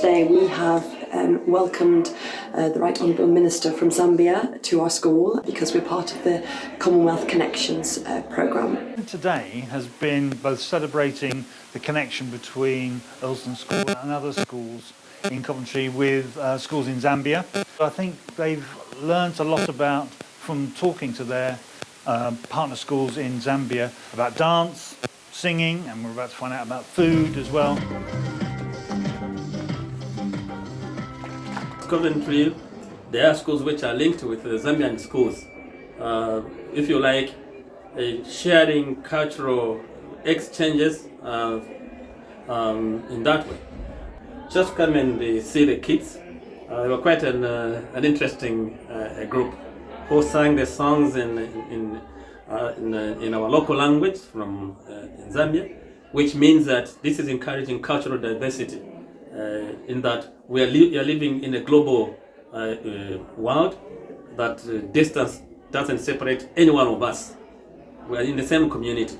today we have um, welcomed uh, the Right Honourable Minister from Zambia to our school because we're part of the Commonwealth Connections uh, programme. Today has been both celebrating the connection between Earlsdon School and other schools in Coventry with uh, schools in Zambia. I think they've learnt a lot about from talking to their uh, partner schools in Zambia about dance, singing, and we're about to find out about food as well. Coventry, there are schools which are linked with the Zambian schools. Uh, if you like, uh, sharing cultural exchanges uh, um, in that way. Just come and see the kids. Uh, they were quite an, uh, an interesting uh, group who sang the songs in, in, in, in, our local language from Zambia, which means that this is encouraging cultural diversity in that we are, li are, living in a global uh, uh, world that distance doesn't separate any one of us. We are in the same community.